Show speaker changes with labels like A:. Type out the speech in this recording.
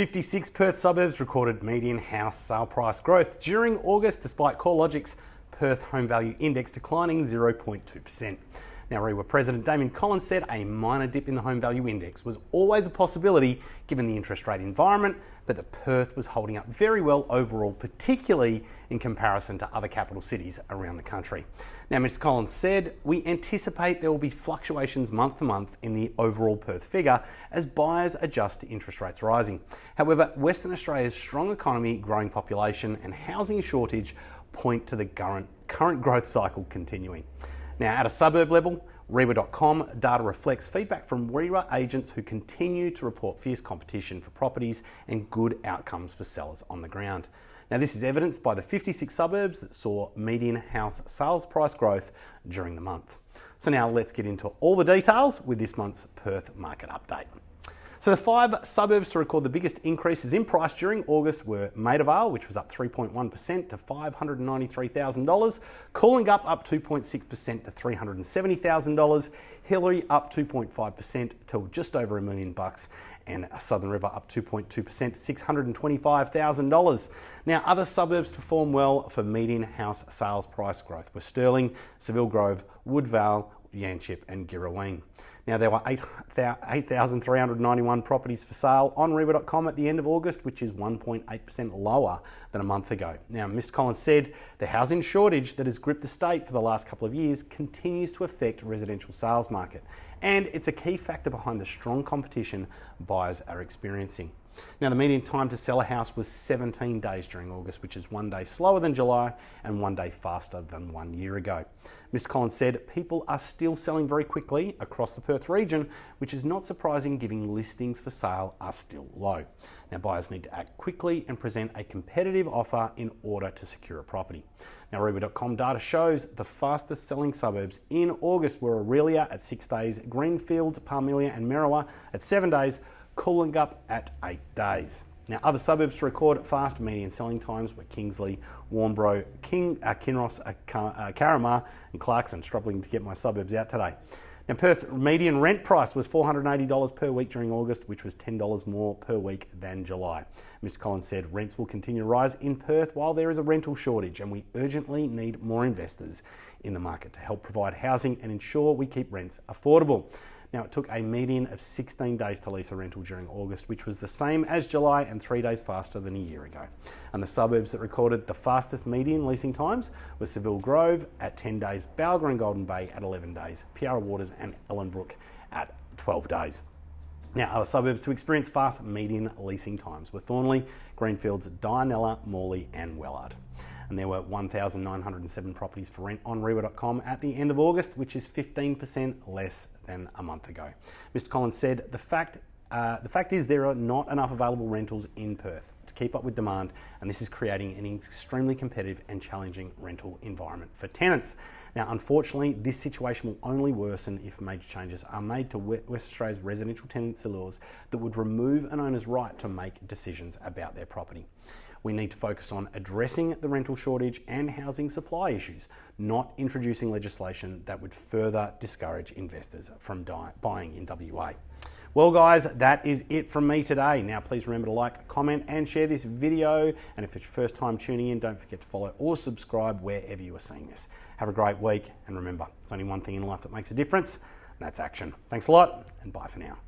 A: 56 Perth suburbs recorded median house sale price growth during August despite CoreLogic's Perth Home Value Index declining 0.2%. Now, REIWA President Damien Collins said a minor dip in the home value index was always a possibility given the interest rate environment, but that Perth was holding up very well overall, particularly in comparison to other capital cities around the country. Now, Mr. Collins said, We anticipate there will be fluctuations month to month in the overall Perth figure as buyers adjust to interest rates rising. However, Western Australia's strong economy, growing population, and housing shortage point to the current, current growth cycle continuing. Now, at a suburb level, REIWA.com data reflects feedback from REWA agents who continue to report fierce competition for properties and good outcomes for sellers on the ground. Now, this is evidenced by the 56 suburbs that saw median house sales price growth during the month. So, now let's get into all the details with this month's Perth market update. So the five suburbs to record the biggest increases in price during August were Maida which was up 3.1% to $593,000, Coolangatta up 2.6% to $370,000, Hillary up 2.5% to just over a million bucks, and Southern River up 2.2% to $625,000. Now, other suburbs perform well for median house sales price growth were Stirling, Seville Grove, Woodvale, Yanchep, and Girrawheen. Now, there were 8,391 8, properties for sale on REIWA.com at the end of August, which is 1.8% lower than a month ago. Now, Mr. Collins said the housing shortage that has gripped the state for the last couple of years continues to affect residential sales market, and it's a key factor behind the strong competition buyers are experiencing. Now, the median time to sell a house was 17 days during August, which is one day slower than July and one day faster than one year ago. Mr. Collins said people are still selling very quickly across the Perth region, which is not surprising given listings for sale are still low. Now, buyers need to act quickly and present a competitive offer in order to secure a property. Now, REIWA.com data shows the fastest selling suburbs in August were Aurelia at six days, Greenfield, Parmelia, and Merriwa at seven days, Coolangatta at eight days. Now, other suburbs to record fast median selling times were Kingsley, Warnbro, King, uh, Kinross, uh, uh, Carramar, and Clarkson. Struggling to get my suburbs out today. Now, Perth's median rent price was $480 per week during August, which was $10 more per week than July. Mr. Collins said rents will continue to rise in Perth while there is a rental shortage, and we urgently need more investors in the market to help provide housing and ensure we keep rents affordable. Now, it took a median of 16 days to lease a rental during August, which was the same as July and three days faster than a year ago. And the suburbs that recorded the fastest median leasing times were Seville Grove at 10 days, Balga and Golden Bay at 11 days, Piara Waters and Ellenbrook at 12 days. Now, other suburbs to experience fast median leasing times were Thornlie, Greenfields, Dianella, Morley, and Wellard and there were 1,907 properties for rent on REIWA.com at the end of August, which is 15% less than a month ago. Mr. Collins said the fact uh, the fact is there are not enough available rentals in Perth to keep up with demand, and this is creating an extremely competitive and challenging rental environment for tenants. Now, unfortunately, this situation will only worsen if major changes are made to West Australia's residential tenancy laws that would remove an owner's right to make decisions about their property. We need to focus on addressing the rental shortage and housing supply issues, not introducing legislation that would further discourage investors from buying in WA. Well, guys, that is it from me today. Now, please remember to like, comment, and share this video. And if it's your first time tuning in, don't forget to follow or subscribe wherever you are seeing this. Have a great week, and remember, there's only one thing in life that makes a difference, and that's action. Thanks a lot, and bye for now.